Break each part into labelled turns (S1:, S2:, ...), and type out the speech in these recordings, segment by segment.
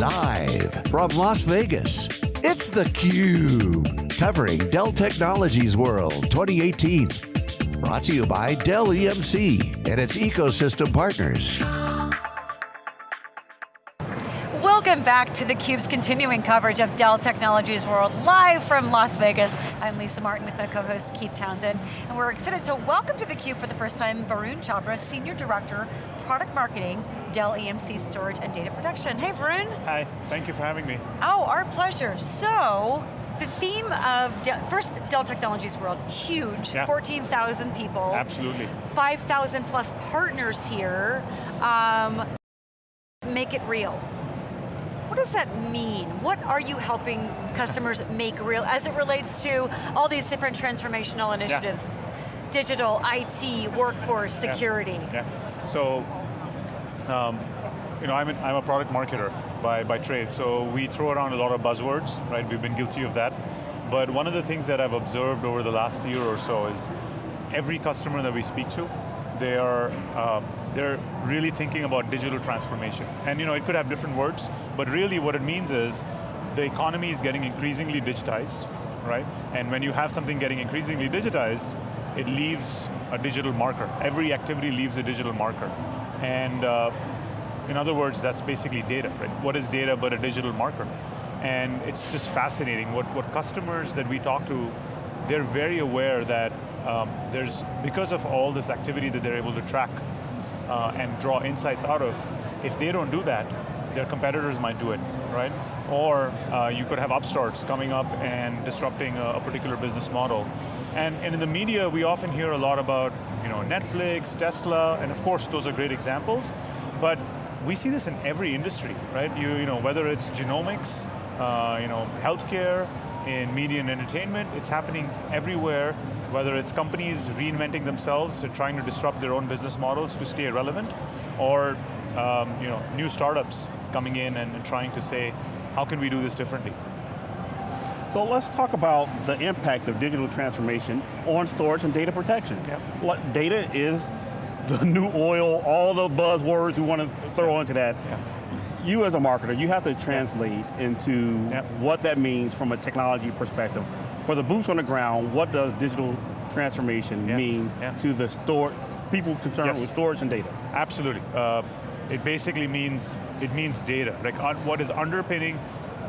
S1: Live from Las Vegas, it's theCUBE. Covering Dell Technologies World 2018. Brought to you by Dell EMC and its ecosystem partners.
S2: Welcome back to theCUBE's continuing coverage of Dell Technologies World, live from Las Vegas. I'm Lisa Martin with my co-host Keith Townsend, and we're excited to welcome to theCUBE for the first time Varun Chhabra, Senior Director, Product Marketing, Dell EMC Storage and Data Protection. Hey Varun.
S3: Hi, thank you for having me.
S2: Oh, our pleasure. So, the theme of, Dell, first Dell Technologies World, huge, yeah. 14,000 people.
S3: Absolutely.
S2: 5,000 plus partners here. Um, make it real. What does that mean? What are you helping customers make real as it relates to all these different transformational initiatives? Yeah. Digital, IT, workforce, security.
S3: Yeah. yeah. So, um, you know, I'm, an, I'm a product marketer by, by trade, so we throw around a lot of buzzwords, right? We've been guilty of that. But one of the things that I've observed over the last year or so is every customer that we speak to, they are uh, they're really thinking about digital transformation. And you know, it could have different words, but really what it means is the economy is getting increasingly digitized, right? And when you have something getting increasingly digitized, it leaves a digital marker. Every activity leaves a digital marker. And uh, in other words, that's basically data, right? What is data but a digital marker? And it's just fascinating. What, what customers that we talk to, they're very aware that um, there's, because of all this activity that they're able to track uh, and draw insights out of, if they don't do that, their competitors might do it, right? Or uh, you could have upstarts coming up and disrupting a, a particular business model. And, and, in the media, we often hear a lot about you know, Netflix, Tesla, and of course those are great examples, but we see this in every industry, right? You, you know, whether it's genomics, uh, you know, healthcare, in media and entertainment, it's happening everywhere, whether it's companies reinventing themselves, trying to disrupt their own business models to stay relevant, or um, you know, new startups coming in and, and trying to say, how can we do this differently?
S4: So let's talk about the impact of digital transformation on storage and data protection.
S3: Yep.
S4: What data is the new oil, all the buzzwords we want to throw into that.
S3: Yep
S4: you as a marketer, you have to translate into what that means from a technology perspective. For the boots on the ground, what does digital transformation mean to the store, people concerned
S3: yes.
S4: with storage and data?
S3: Absolutely. Uh, it basically means, it means data. Like what is underpinning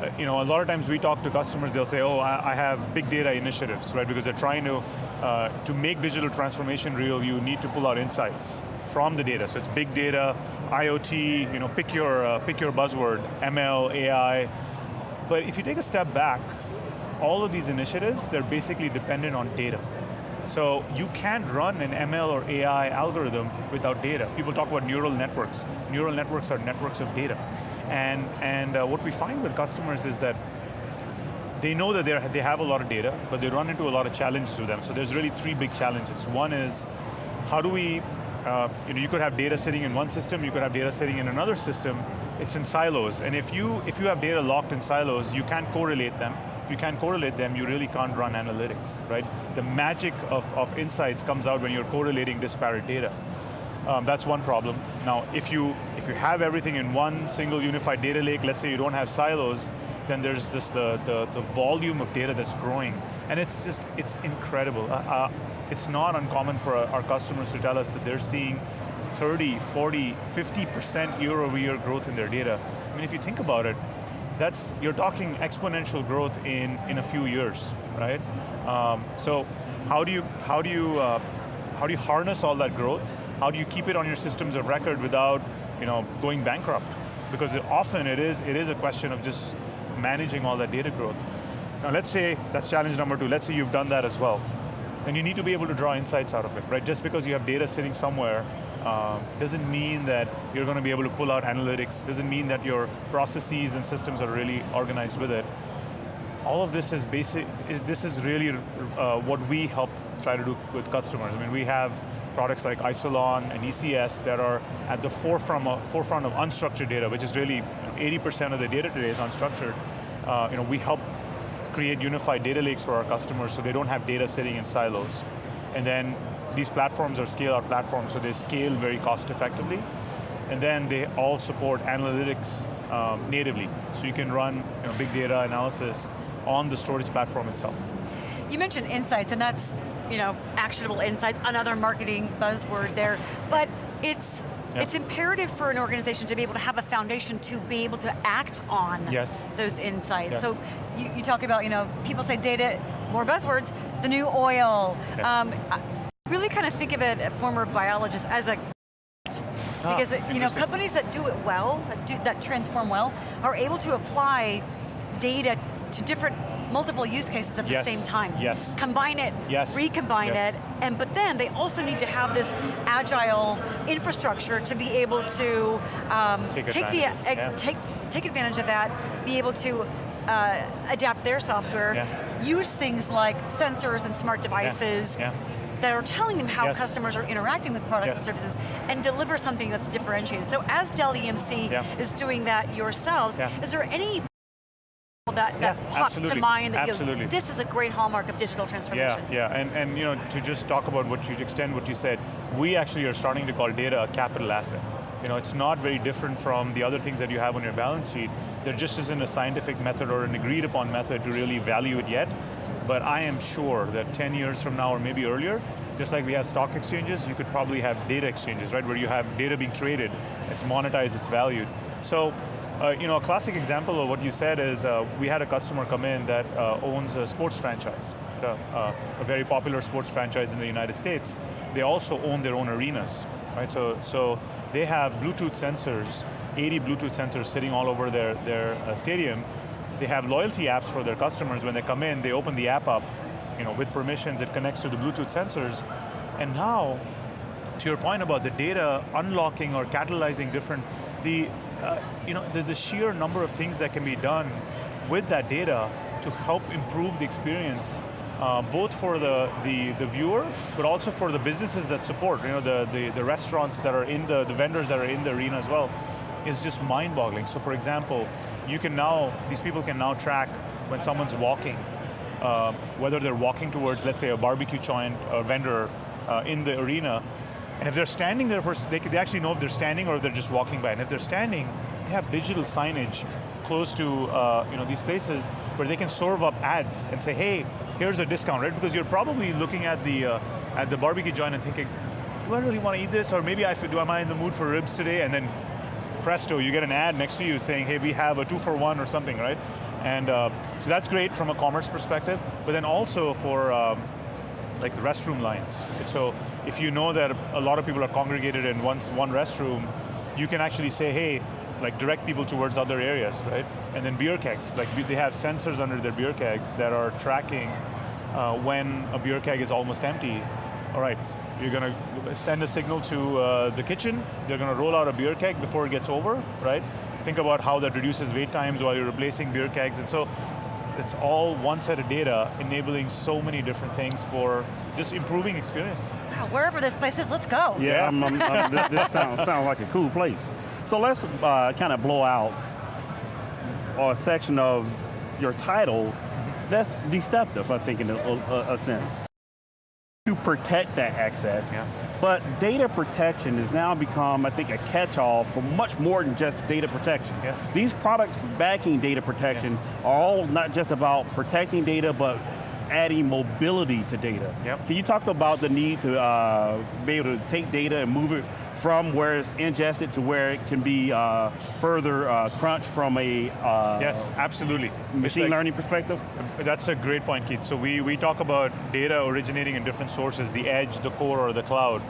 S3: uh, you know, a lot of times we talk to customers, they'll say, oh, I, I have big data initiatives, right? Because they're trying to, uh, to make digital transformation real, you need to pull out insights from the data. So it's big data, IoT, you know, pick your, uh, pick your buzzword, ML, AI. But if you take a step back, all of these initiatives, they're basically dependent on data. So you can't run an ML or AI algorithm without data. People talk about neural networks. Neural networks are networks of data. And, and uh, what we find with customers is that they know that they have a lot of data, but they run into a lot of challenges with them. So there's really three big challenges. One is, how do we uh, you know, you could have data sitting in one system, you could have data sitting in another system, it's in silos. And if you, if you have data locked in silos, you can't correlate them. You can't correlate them, you really can't run analytics, right? The magic of, of insights comes out when you're correlating disparate data. Um, that's one problem. Now, if you, if you have everything in one single unified data lake, let's say you don't have silos, then there's this, the, the, the volume of data that's growing. And it's just, it's incredible. Uh, uh, it's not uncommon for our customers to tell us that they're seeing 30, 40, 50% year over year growth in their data. I mean, if you think about it, that's, you're talking exponential growth in, in a few years, right? Um, so how do you, how do you, uh, how do you harness all that growth? How do you keep it on your systems of record without you know, going bankrupt? Because it, often it is, it is a question of just managing all that data growth. Now let's say, that's challenge number two, let's say you've done that as well and you need to be able to draw insights out of it, right? Just because you have data sitting somewhere um, doesn't mean that you're going to be able to pull out analytics, doesn't mean that your processes and systems are really organized with it. All of this is basic, is, this is really uh, what we help try to do with customers. I mean, we have products like Isilon and ECS that are at the forefront of, forefront of unstructured data, which is really 80% of the data today is unstructured. Uh, you know, we help create unified data lakes for our customers so they don't have data sitting in silos. And then these platforms are scale out platforms, so they scale very cost effectively. And then they all support analytics um, natively. So you can run you know, big data analysis on the storage platform itself.
S2: You mentioned insights, and that's you know actionable insights, another marketing buzzword there, but it's
S3: Yep.
S2: it's imperative for an organization to be able to have a foundation to be able to act on
S3: Yes.
S2: those insights.
S3: Yes.
S2: So you, you talk about, you know, people say data, more buzzwords, the new oil.
S3: Yeah.
S2: Um, really kind of think of it, a former biologist, as a
S3: Ah,
S2: because it, you know companies that do it well, that, do, that transform well, are able to apply data to different multiple use cases at
S3: Yes.
S2: the same time.
S3: Yes.
S2: Combine it,
S3: Yes.
S2: recombine
S3: Yes.
S2: it, and but then they also need to have this agile infrastructure to be able to um,
S3: Take
S2: the
S3: advantage of
S2: uh,
S3: yeah.
S2: take take advantage of that, be able to uh, adapt their software,
S3: Yeah.
S2: use things like sensors and smart devices
S3: yeah.
S2: That are telling them how
S3: Yes.
S2: customers are interacting with products and services and deliver something that's differentiated. So as Dell EMC
S3: Yeah.
S2: is doing that yourselves,
S3: Yeah.
S2: is there any that, that
S3: Yeah,
S2: pops to mind that you
S3: Absolutely.
S2: this is a great hallmark of digital
S3: Yeah,
S2: transformation?
S3: yeah, and, and you know, to just talk about what you, extend what you said, we actually are starting to call data a capital asset. You know, it's not very different from the other things that you have on your balance sheet. There just isn't a scientific method or an agreed upon method to really value it yet, but I am sure that 10 years from now or maybe earlier, just like we have stock exchanges, you could probably have data exchanges, right, where you have data being traded, it's monetized, it's valued. So, uh, you know, a classic example of what you said is uh, we had a customer come in that uh, owns a sports franchise, uh, uh, a very popular sports franchise in the United States. They also own their own arenas, right? So, so they have Bluetooth sensors, 80 Bluetooth sensors sitting all over their, their uh, stadium. They have loyalty apps for their customers. When they come in, they open the app up, you know, with permissions, it connects to the Bluetooth sensors. And now, to your point about the data unlocking or catalyzing different, the, uh, you know, the, the sheer number of things that can be done with that data to help improve the experience, uh, both for the, the, the viewer, but also for the businesses that support, you know, the, the, the restaurants that are in the, the vendors that are in the arena as well, is just mind-boggling. So for example, you can now, these people can now track when someone's walking, uh, whether they're walking towards, let's say, a barbecue joint uh, vendor uh, in the arena, and if they're standing there for, they, they actually know if they're standing or if they're just walking by. And if they're standing, they have digital signage close to uh, you know, these places where they can serve up ads and say, hey, here's a discount, right? Because you're probably looking at the, uh, at the barbecue joint and thinking, do I really want to eat this? Or maybe I, do, am I in the mood for ribs today? And then presto, you get an ad next to you saying, hey, we have a two for one or something, right? And uh, so that's great from a commerce perspective, but then also for um, like the restroom lines. So if you know that a lot of people are congregated in one, one restroom, you can actually say, hey, like direct people towards other areas, right? And then beer kegs, like they have sensors under their beer kegs that are tracking uh, when a beer keg is almost empty. All right, you're going to send a signal to uh, the kitchen, they're going to roll out a beer keg before it gets over, right? Think about how that reduces wait times while you're replacing beer kegs, and so it's all one set of data enabling so many different things for just improving experience.
S2: Wow, wherever this place is, let's go.
S4: Yeah,
S3: Yeah.
S4: I'm, I'm, I'm- this, this sounds, sounds like a cool place. So let's uh, kind of blow out a section of your title that's deceptive, I think, in a, a, a sense. To protect that access,
S3: Yeah.
S4: but data protection has now become, I think, a catch-all for much more than just data protection.
S3: Yes.
S4: These products backing data protection are all not just about protecting data, but adding mobility to data.
S3: Yep.
S4: Can you talk about the need to uh, be able to take data and move it from where it's ingested to where it can be uh, further uh, crunched from a uh,
S3: Yes, absolutely.
S4: Machine
S3: like-
S4: learning perspective?
S3: That's a great point, Keith. So we, we talk about data originating in different sources, the edge, the core, or the cloud.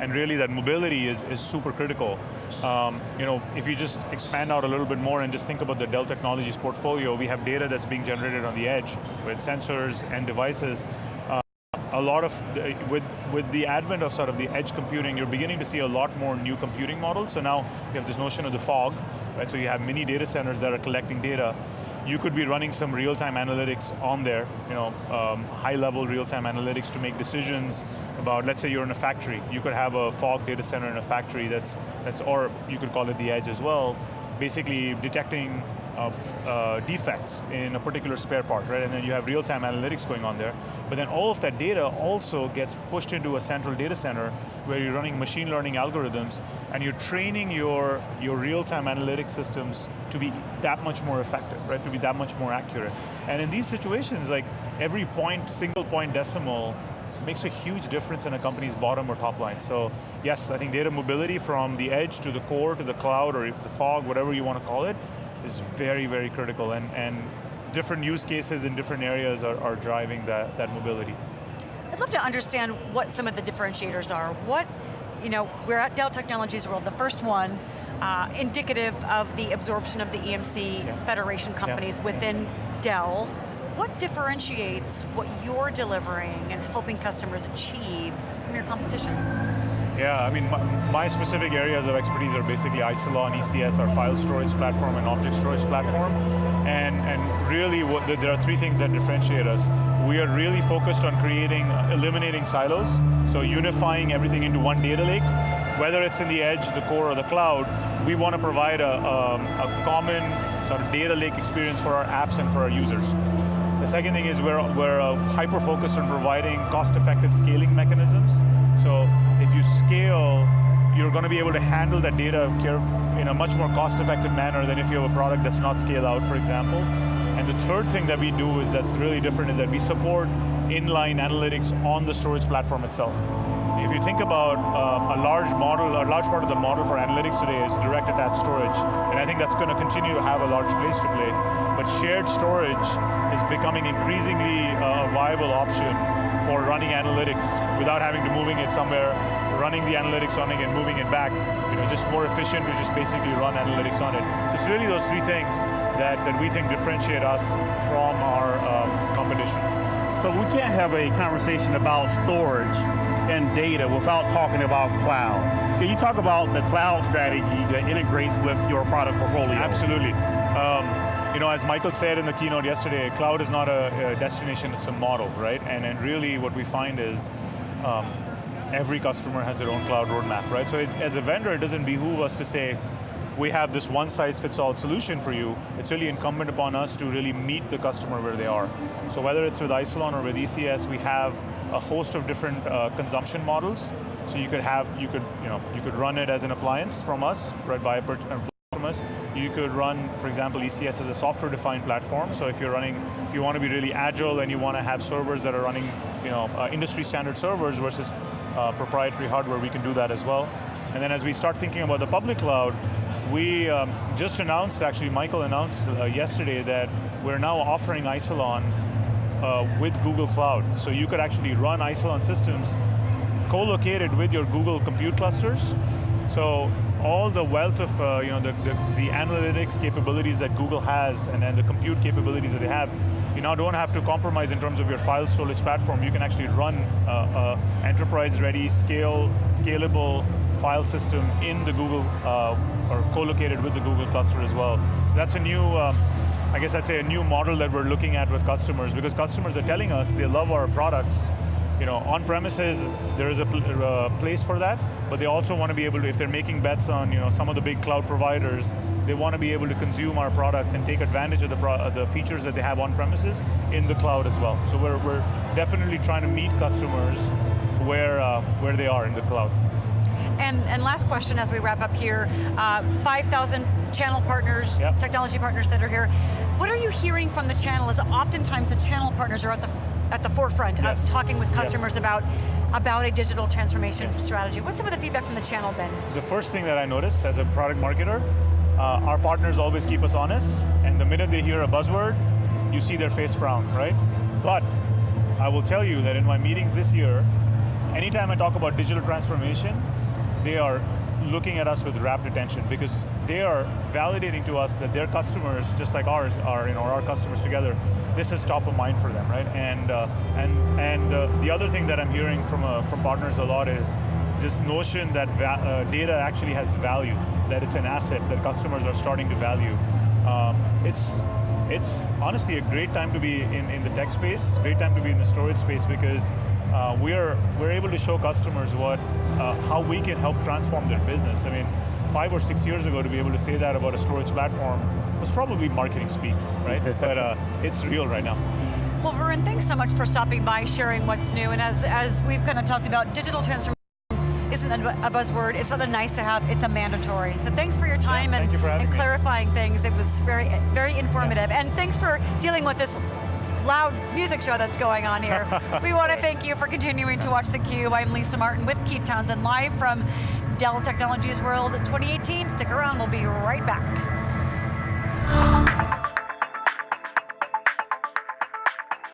S3: And really that mobility is, is super critical. Um, you know, if you just expand out a little bit more and just think about the Dell Technologies portfolio, we have data that's being generated on the edge with sensors and devices. Uh, a lot of, the, with, with the advent of sort of the edge computing, you're beginning to see a lot more new computing models. So now you have this notion of the fog, right? So you have mini data centers that are collecting data. You could be running some real-time analytics on there, you know, um, high-level real-time analytics to make decisions about, let's say you're in a factory. You could have a fog data center in a factory that's, that's or you could call it the edge as well, basically detecting uh, uh, defects in a particular spare part, right? And then you have real-time analytics going on there. But then all of that data also gets pushed into a central data center where you're running machine learning algorithms and you're training your, your real-time analytics systems to be that much more effective, right? To be that much more accurate. And in these situations, like every point, single point decimal makes a huge difference in a company's bottom or top line. So yes, I think data mobility from the edge to the core to the cloud or the fog, whatever you want to call it, is very, very critical and, and different use cases in different areas are, are driving that, that mobility.
S2: I'd love to understand what some of the differentiators are. What, you know, we're at Dell Technologies World, the first one, uh, indicative of the absorption of the EMC yeah. Federation companies yeah. within Dell. What differentiates what you're delivering and helping customers achieve from your competition?
S3: Yeah, I mean, my, my, specific areas of expertise are basically Isilon, ECS, our file storage platform and object storage platform. And, and really, what, there are three things that differentiate us. We are really focused on creating, eliminating silos, so unifying everything into one data lake. Whether it's in the edge, the core, or the cloud, we want to provide a, um, a common sort of data lake experience for our apps and for our users. The second thing is we're, we're uh, hyper-focused on providing cost-effective scaling mechanisms. So if you scale, you're going to be able to handle that data in a much more cost-effective manner than if you have a product that's not scaled out, for example. And the third thing that we do is that's really different is that we support inline analytics on the storage platform itself. If you think about um, a large model, a large part of the model for analytics today is direct attached storage, and I think that's going to continue to have a large place to play. But shared storage is becoming increasingly uh, a viable option for running analytics without having to moving it somewhere, running the analytics on it and moving it back. You know, just more efficient to just basically run analytics on it. So it's really those three things that, that we think differentiate us from our um, competition.
S4: So we can't have a conversation about storage and data without talking about cloud. Can you talk about the cloud strategy that integrates with your product portfolio?
S3: Absolutely. Um, you know, as Michael said in the keynote yesterday, cloud is not a, a destination, it's a model, right? And, and really what we find is um, every customer has their own cloud roadmap, right? So it, as a vendor, it doesn't behoove us to say, we have this one size fits all solution for you. It's really incumbent upon us to really meet the customer where they are. So whether it's with Isilon or with ECS, we have a host of different uh, consumption models. So you could have, you could, you know, you could run it as an appliance from us, right, by a from us. You could run, for example, ECS as a software-defined platform. So if you're running, if you want to be really agile and you want to have servers that are running, you know, uh, industry standard servers versus uh, proprietary hardware, we can do that as well. And then as we start thinking about the public cloud, we um, just announced, actually Michael announced uh, yesterday that we're now offering Isilon uh, with Google Cloud. So you could actually run Isilon systems co-located with your Google compute clusters. So all the wealth of uh, you know the, the, the, analytics capabilities that Google has and, and the compute capabilities that they have, you now don't have to compromise in terms of your file storage platform. You can actually run uh, uh, enterprise-ready, scale, scalable file system in the Google, uh, or co-located with the Google cluster as well. So that's a new, um, I guess I'd say a new model that we're looking at with customers because customers are telling us they love our products, you know, on premises, there is a pl uh, place for that, but they also want to be able to, if they're making bets on you know, some of the big cloud providers, they want to be able to consume our products and take advantage of the, uh, the features that they have on premises in the cloud as well. So we're, we're definitely trying to meet customers where, uh, where they are in the cloud.
S2: And, and last question as we wrap up here, uh, 5,000 channel partners, yep. technology partners that are here. What are you hearing from the channel? Is oftentimes the channel partners are at the at the forefront yes. of talking with customers yes. about, about a digital transformation yes. strategy. What's some of the feedback from the channel been?
S3: The first thing that I notice as a product marketer, uh, our partners always keep us honest, and the minute they hear a buzzword, you see their face frown, right? But I will tell you that in my meetings this year, anytime I talk about digital transformation, they are looking at us with rapt attention because they are validating to us that their customers, just like ours are, you know, our customers together, this is top of mind for them, right? And uh, and and uh, the other thing that I'm hearing from uh, from partners a lot is this notion that uh, data actually has value, that it's an asset that customers are starting to value. Um, it's it's honestly a great time to be in, in the tech space, great time to be in the storage space because uh, we're, we're able to show customers what, uh, how we can help transform their business. I mean, five or six years ago to be able to say that about a storage platform was probably marketing speak, right? but uh, it's real right now.
S2: Well, Varun, thanks so much for stopping by, sharing what's new, and as, as we've kind of talked about, digital transformation isn't a buzzword, it's not a nice to have, it's a mandatory. So thanks for your time
S3: yeah,
S2: and,
S3: you
S2: and clarifying things. It was very, very informative. Yeah. And thanks for dealing with this loud music show that's going on here. we want to thank you for continuing to watch theCUBE. I'm Lisa Martin with Keith Townsend, live from Dell Technologies World 2018. Stick around, we'll be right back.